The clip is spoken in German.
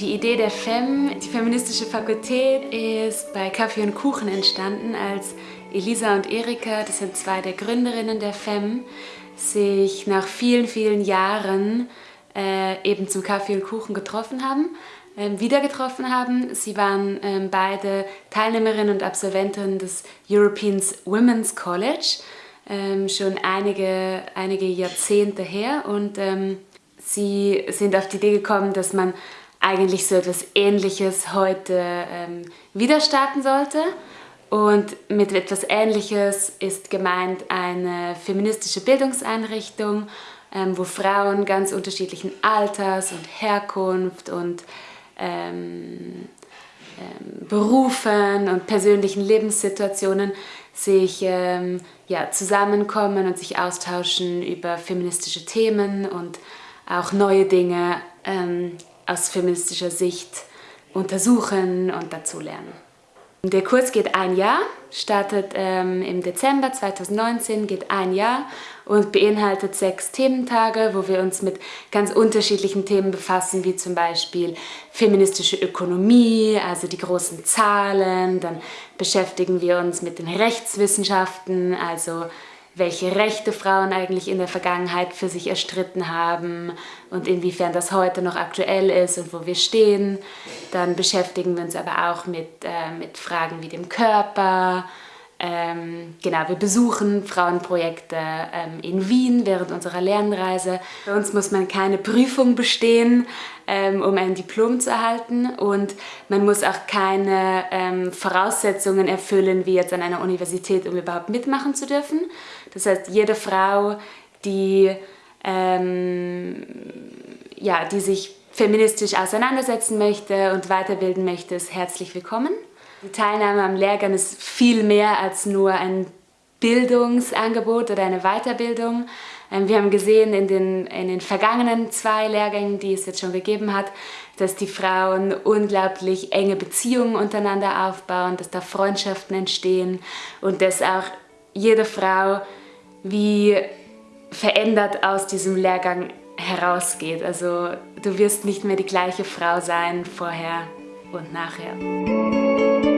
Die Idee der FEM, die feministische Fakultät, ist bei Kaffee und Kuchen entstanden, als Elisa und Erika, das sind zwei der Gründerinnen der FEM, sich nach vielen, vielen Jahren äh, eben zum Kaffee und Kuchen getroffen haben, äh, wieder getroffen haben. Sie waren äh, beide Teilnehmerinnen und Absolventinnen des European Women's College, ähm, schon einige, einige Jahrzehnte her und ähm, sie sind auf die Idee gekommen, dass man eigentlich so etwas Ähnliches heute ähm, wieder starten sollte. Und mit etwas Ähnliches ist gemeint eine feministische Bildungseinrichtung, ähm, wo Frauen ganz unterschiedlichen Alters und Herkunft und ähm, ähm, Berufen und persönlichen Lebenssituationen sich ähm, ja, zusammenkommen und sich austauschen über feministische Themen und auch neue Dinge ähm, aus feministischer Sicht untersuchen und dazu lernen. Der Kurs geht ein Jahr, startet ähm, im Dezember 2019, geht ein Jahr und beinhaltet sechs Thementage, wo wir uns mit ganz unterschiedlichen Themen befassen, wie zum Beispiel feministische Ökonomie, also die großen Zahlen, dann beschäftigen wir uns mit den Rechtswissenschaften, also welche Rechte Frauen eigentlich in der Vergangenheit für sich erstritten haben und inwiefern das heute noch aktuell ist und wo wir stehen. Dann beschäftigen wir uns aber auch mit, äh, mit Fragen wie dem Körper, ähm, genau, wir besuchen Frauenprojekte ähm, in Wien während unserer Lernreise. Bei uns muss man keine Prüfung bestehen, ähm, um ein Diplom zu erhalten und man muss auch keine ähm, Voraussetzungen erfüllen, wie jetzt an einer Universität, um überhaupt mitmachen zu dürfen. Das heißt, jede Frau, die, ähm, ja, die sich feministisch auseinandersetzen möchte und weiterbilden möchte, ist herzlich willkommen. Die Teilnahme am Lehrgang ist viel mehr als nur ein Bildungsangebot oder eine Weiterbildung. Ähm, wir haben gesehen in den, in den vergangenen zwei Lehrgängen, die es jetzt schon gegeben hat, dass die Frauen unglaublich enge Beziehungen untereinander aufbauen, dass da Freundschaften entstehen und dass auch jede Frau wie verändert aus diesem Lehrgang herausgeht. Also du wirst nicht mehr die gleiche Frau sein vorher und nachher.